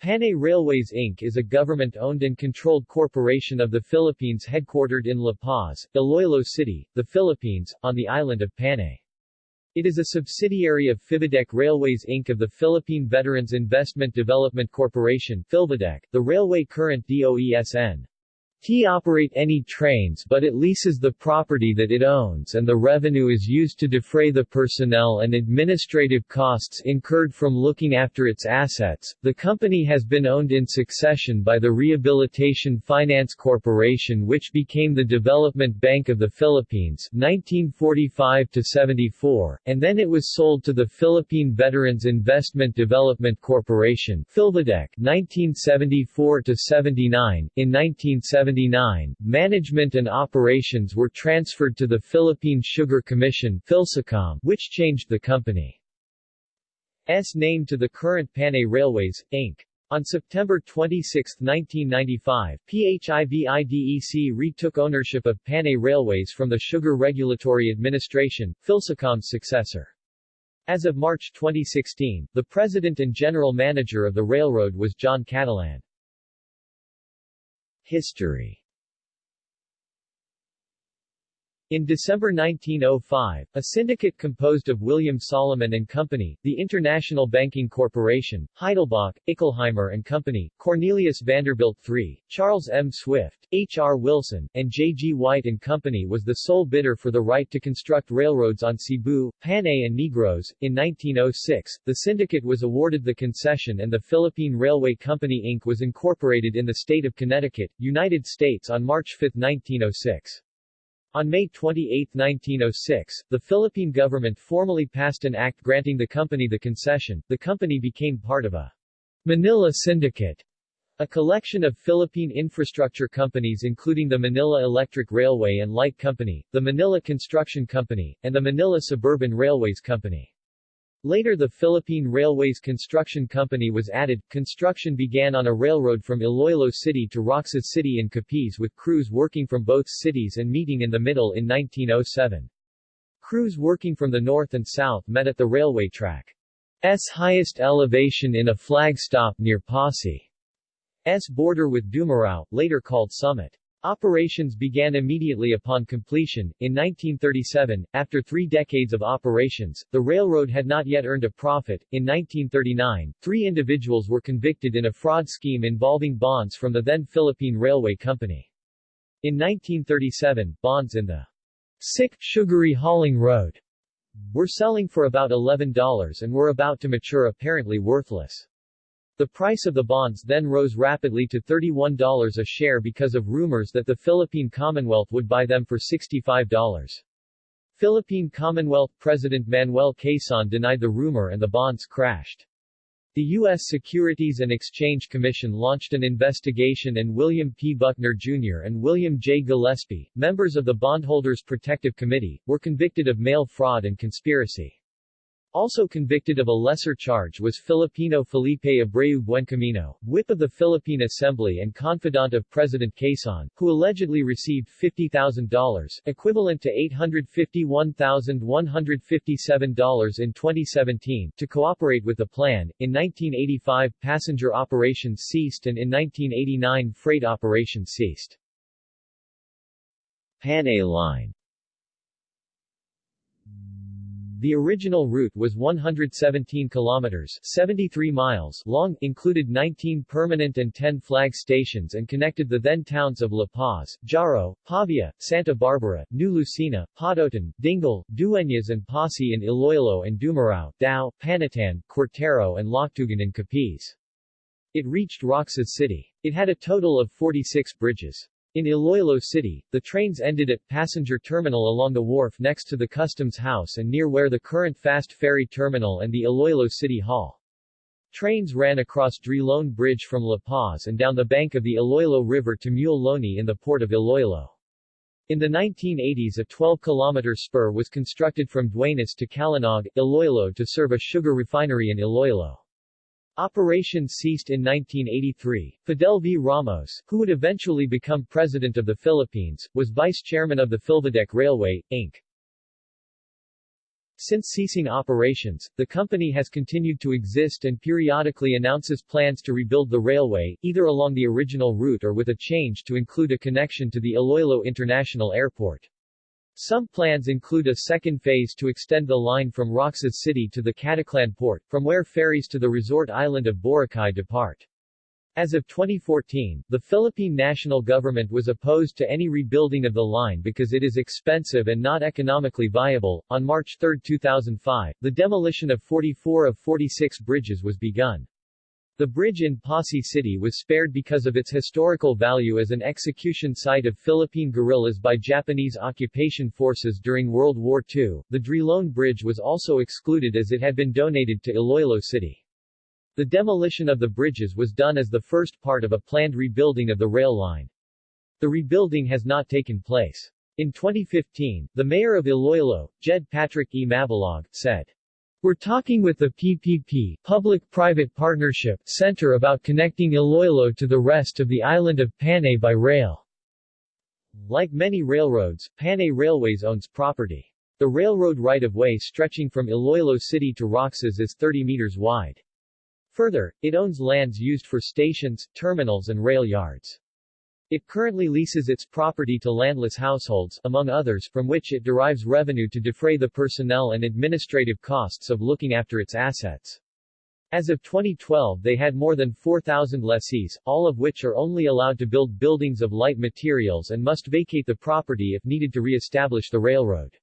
Panay Railways Inc. is a government-owned and controlled corporation of the Philippines headquartered in La Paz, Iloilo City, the Philippines, on the island of Panay. It is a subsidiary of PHIVIDEC Railways Inc. of the Philippine Veterans Investment Development Corporation the railway current DOESN. T operate any trains but it leases the property that it owns and the revenue is used to defray the personnel and administrative costs incurred from looking after its assets. The company has been owned in succession by the Rehabilitation Finance Corporation which became the Development Bank of the Philippines 1945 to 74 and then it was sold to the Philippine Veterans Investment Development Corporation Philvidec 1974 79 in 1970 1979, management and operations were transferred to the Philippine Sugar Commission which changed the company's name to the current Panay Railways, Inc. On September 26, 1995, PHIVIDEC retook ownership of Panay Railways from the Sugar Regulatory Administration, Philsucom's successor. As of March 2016, the president and general manager of the railroad was John Catalan. History In December 1905, a syndicate composed of William Solomon and Company, the International Banking Corporation, Heidelbach, Ickelheimer and Company, Cornelius Vanderbilt III, Charles M. Swift, H. R. Wilson, and J. G. White and Company was the sole bidder for the right to construct railroads on Cebu, Panay and Negros. In 1906, the syndicate was awarded the concession and the Philippine Railway Company Inc. was incorporated in the state of Connecticut, United States on March 5, 1906. On May 28, 1906, the Philippine government formally passed an act granting the company the concession. The company became part of a Manila Syndicate, a collection of Philippine infrastructure companies including the Manila Electric Railway and Light Company, the Manila Construction Company, and the Manila Suburban Railways Company. Later the Philippine Railways Construction Company was added. Construction began on a railroad from Iloilo City to Roxas City in Capiz with crews working from both cities and meeting in the middle in 1907. Crews working from the north and south met at the railway track's highest elevation in a flag stop near Passi's border with Dumarao, later called Summit. Operations began immediately upon completion. In 1937, after three decades of operations, the railroad had not yet earned a profit. In 1939, three individuals were convicted in a fraud scheme involving bonds from the then Philippine Railway Company. In 1937, bonds in the sick, sugary hauling road were selling for about $11 and were about to mature apparently worthless. The price of the bonds then rose rapidly to $31 a share because of rumors that the Philippine Commonwealth would buy them for $65. Philippine Commonwealth President Manuel Quezon denied the rumor and the bonds crashed. The U.S. Securities and Exchange Commission launched an investigation and William P. Buckner Jr. and William J. Gillespie, members of the Bondholders Protective Committee, were convicted of mail fraud and conspiracy. Also convicted of a lesser charge was Filipino Felipe Abreu Buencamino, whip of the Philippine Assembly and confidant of President Quezon, who allegedly received $50,000, equivalent to $851,157 in 2017, to cooperate with the plan. In 1985, passenger operations ceased and in 1989 freight operations ceased. Panay Line the original route was 117 kilometers 73 miles long, included 19 permanent and 10 flag stations and connected the then towns of La Paz, Jaro, Pavia, Santa Barbara, New Lucena, Pototan, Dingle, Dueñas and Passi in Iloilo and Dumarao, Dao, Panitan, Cuartero and Loctugan in Capiz. It reached Roxas City. It had a total of 46 bridges. In Iloilo City, the trains ended at passenger terminal along the wharf next to the customs house and near where the current fast ferry terminal and the Iloilo City Hall. Trains ran across Drilon Bridge from La Paz and down the bank of the Iloilo River to Muelle Loney in the port of Iloilo. In the 1980s a 12-kilometer spur was constructed from Duenas to Calinog, Iloilo to serve a sugar refinery in Iloilo. Operations ceased in 1983. Fidel V. Ramos, who would eventually become President of the Philippines, was vice chairman of the Philvidec Railway, Inc. Since ceasing operations, the company has continued to exist and periodically announces plans to rebuild the railway, either along the original route or with a change to include a connection to the Iloilo International Airport. Some plans include a second phase to extend the line from Roxas City to the Caticlan port, from where ferries to the resort island of Boracay depart. As of 2014, the Philippine national government was opposed to any rebuilding of the line because it is expensive and not economically viable. On March 3, 2005, the demolition of 44 of 46 bridges was begun. The bridge in Passi City was spared because of its historical value as an execution site of Philippine guerrillas by Japanese occupation forces during World War II. The Drilon Bridge was also excluded as it had been donated to Iloilo City. The demolition of the bridges was done as the first part of a planned rebuilding of the rail line. The rebuilding has not taken place. In 2015, the mayor of Iloilo, Jed Patrick E. Mabilog, said, we're talking with the PPP Public-Private Partnership Center about connecting Iloilo to the rest of the island of Panay by rail. Like many railroads, Panay Railways owns property. The railroad right-of-way stretching from Iloilo City to Roxas is 30 meters wide. Further, it owns lands used for stations, terminals and rail yards. It currently leases its property to landless households, among others, from which it derives revenue to defray the personnel and administrative costs of looking after its assets. As of 2012 they had more than 4,000 lessees, all of which are only allowed to build buildings of light materials and must vacate the property if needed to re-establish the railroad.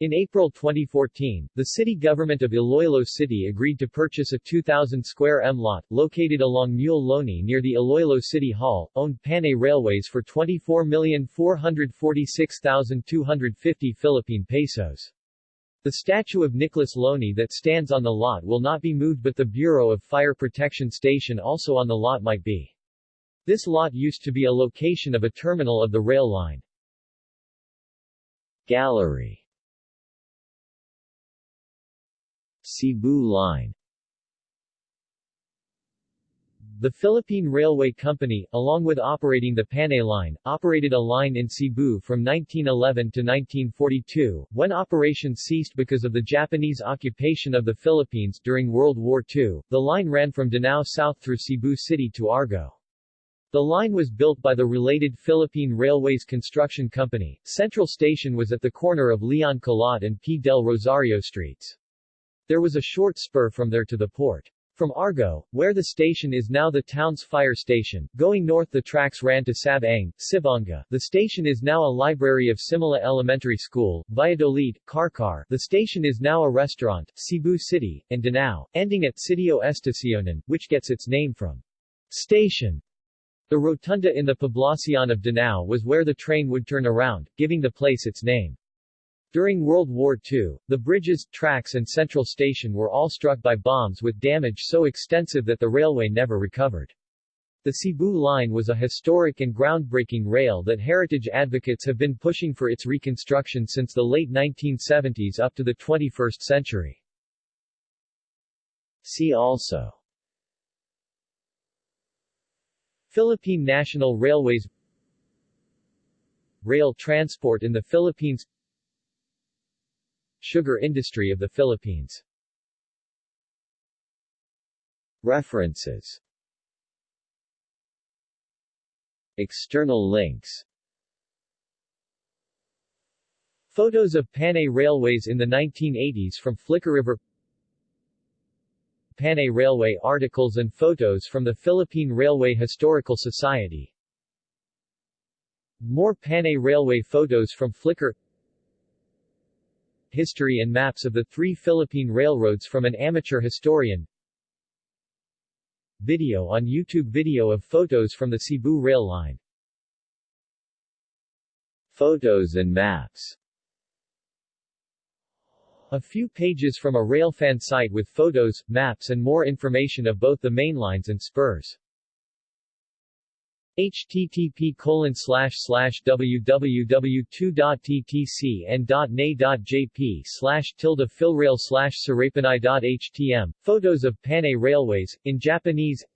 In April 2014, the city government of Iloilo City agreed to purchase a 2,000 square m lot, located along Muelle Loney near the Iloilo City Hall, owned Panay Railways for 24,446,250 Philippine pesos. The statue of Nicholas Loney that stands on the lot will not be moved but the Bureau of Fire Protection Station also on the lot might be. This lot used to be a location of a terminal of the rail line. Gallery Cebu Line The Philippine Railway Company, along with operating the Panay Line, operated a line in Cebu from 1911 to 1942, when operations ceased because of the Japanese occupation of the Philippines during World War II. The line ran from Danao south through Cebu City to Argao. The line was built by the related Philippine Railways Construction Company. Central Station was at the corner of Leon Kilat and P. del Rosario Streets. There was a short spur from there to the port. From Argao, where the station is now the town's fire station, going north the tracks ran to Sabang, Sibonga. The station is now a library of Simala Elementary School, Valladolid, Carcar. The station is now a restaurant, Cebu City, and Danao, ending at Sitio Estacionan, which gets its name from station. The rotunda in the Poblacion of Danao was where the train would turn around, giving the place its name. During World War II, the bridges, tracks and central station were all struck by bombs with damage so extensive that the railway never recovered. The Cebu line was a historic and groundbreaking rail that heritage advocates have been pushing for its reconstruction since the late 1970s up to the 21st century. See also Philippine National Railways Rail transport in the Philippines Sugar industry of the Philippines. References. External links. Photos of Panay Railways in the 1980s from Flickr River. Panay Railway articles and photos from the Philippine Railway Historical Society. More Panay Railway photos from Flickr history and maps of the three Philippine railroads from an amateur historian. Video on YouTube Video of photos from the Cebu rail line. Photos and maps a few pages from a railfan site with photos, maps and more information of both the mainlines and spurs http colon slash slash www2.ttcn.na.jp slash tilde philrail slash Photos of Panay Railways, in Japanese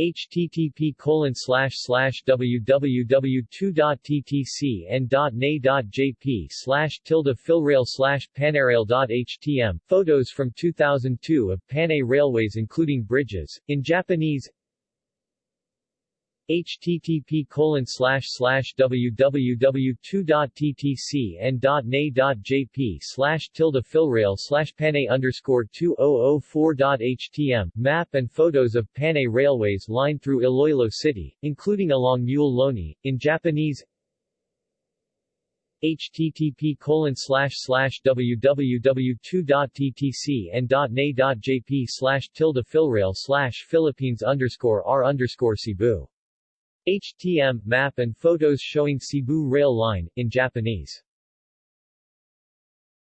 http www.2.ttcn.na.jp slash tilde filrail slash panarail.htm Photos from 2002 of Panay Railways including bridges, in Japanese http colon slash slash www.2.ttcn.na.jp slash tilde filrail slash panay underscore 2004.htm Map and photos of Panay Railways line through Iloilo City, including along Muelle Loney, in Japanese. http colon slash slash www.2.ttcn.na.jp slash tilde filrail slash Philippines underscore R underscore Cebu HTM map and photos showing Cebu Rail Line, in Japanese